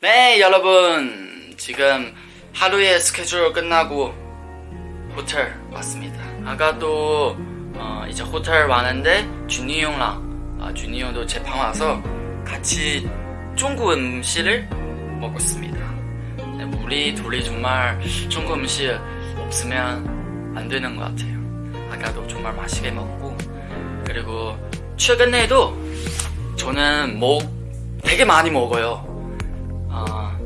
네 여러분. 지금 하루의 스케줄 끝나고 호텔 왔습니다. 아까도 어, 이제 호텔 왔는데 준이 형랑 아, 준이 형도 제 방 와서 같이 중국 음식을 먹었습니다. 네, 우리 둘이 정말 중국 음식 없으면 안 되는 것 같아요 아까도 정말 맛있게 먹고 그리고 최근에도 저는 뭐 되게 많이 먹어요. 어,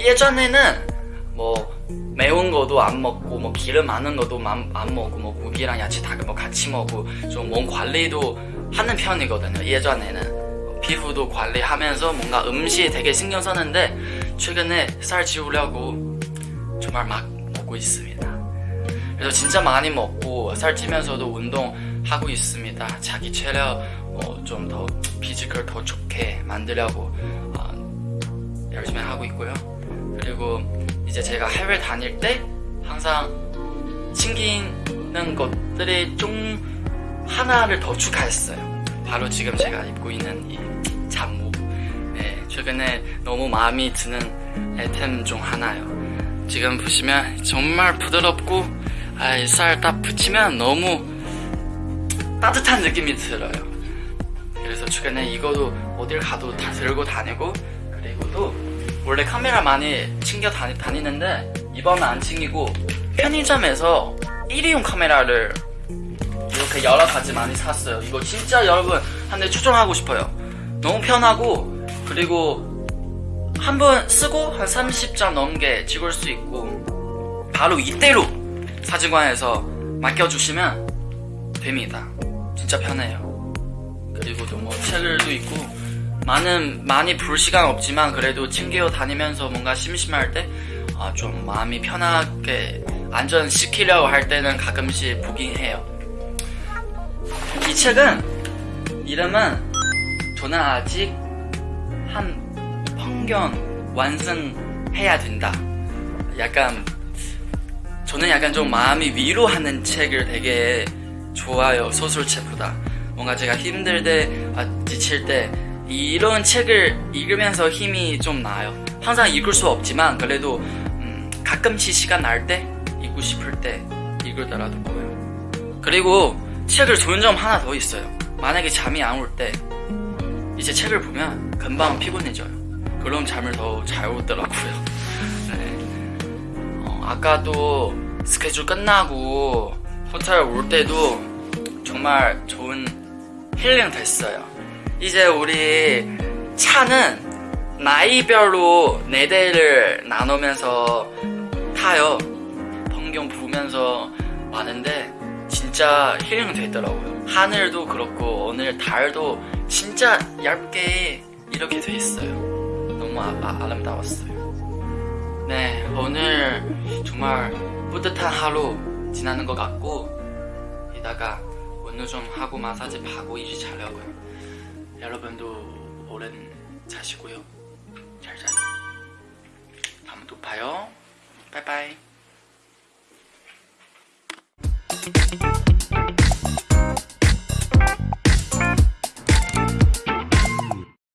예전에는 뭐 매운 거도 안 먹고 뭐 기름 많은 것도 안, 안 먹고 뭐 고기랑 야채 다뭐 같이 먹고 좀 몸 관리도 하는 편이거든요 예전에는. 피부도 관리하면서 뭔가 음식에 되게 신경 썼는데 최근에 살 지우려고 정말 막 먹고 있습니다 그래서 진짜 많이 먹고 살 찌면서도 운동하고 있습니다 자기 체력 어, 좀더 physical 더 좋게 만들려고 어, 열심히 하고 있고요. 그리고 이제 제가 해외 다닐 때 항상 챙기는 것들이 좀 하나를 더 추가했어요. 바로 지금 제가 입고 있는 이 잠옷. 네, 최근에 너무 마음에 드는 아이템 중 하나예요. 지금 보시면 정말 부드럽고 아, 살 딱 붙이면 너무 따뜻한 느낌이 들어요. 그래서 최근에 이거도 어딜 가도 다 들고 다니고 그리고 또 원래 카메라 많이 챙겨 다니, 다니는데 이번은 안 챙기고 편의점에서 일회용 카메라를 이렇게 여러 가지 많이 샀어요 이거 진짜 여러분 한 대 추천하고 싶어요 너무 편하고 그리고 한 번 쓰고 한 30장 넘게 찍을 수 있고 바로 이대로 사진관에서 맡겨주시면 됩니다 진짜 편해요 그리고 또 뭐 책을도 있고 많은 많이 볼 시간 없지만 그래도 챙겨 다니면서 뭔가 심심할 때 아, 좀 마음이 편하게 안전시키려고 할 때는 가끔씩 보긴 해요. 이 책은 이름은 저는 아직 한 평견 완성해야 된다. 약간 저는 약간 좀 마음이 위로하는 책을 되게 좋아요 소설책보다. 뭔가 제가 힘들 때 아, 지칠 때 이런 책을 읽으면서 힘이 좀 나요. 항상 읽을 수 없지만 그래도 음, 가끔씩 시간 날 때 읽고 싶을 때 읽으더라도 보여요 그리고 책을 좋은 점 하나 더 있어요. 만약에 잠이 안 올 때 이제 책을 보면 금방 피곤해져요. 그럼 잠을 더 잘 오더라고요. 네. 어, 아까도 스케줄 끝나고 호텔 올 때도 정말 좋은 힐링 됐어요. 이제 우리 차는 나이별로 네 대를 나누면서 타요. 풍경 보면서 왔는데 진짜 힐링 되더라고요. 하늘도 그렇고 오늘 달도 진짜 얇게 이렇게 돼 있어요. 너무 아, 아, 아름다웠어요. 네, 오늘 정말 뿌듯한 하루 지나는 것 같고 이따가 운동 좀 하고 마사지 하고 이제 자려고요. 여러분도 오랜 자시고요. 잘 자요. 다음에 또 봐요. 빠이빠이.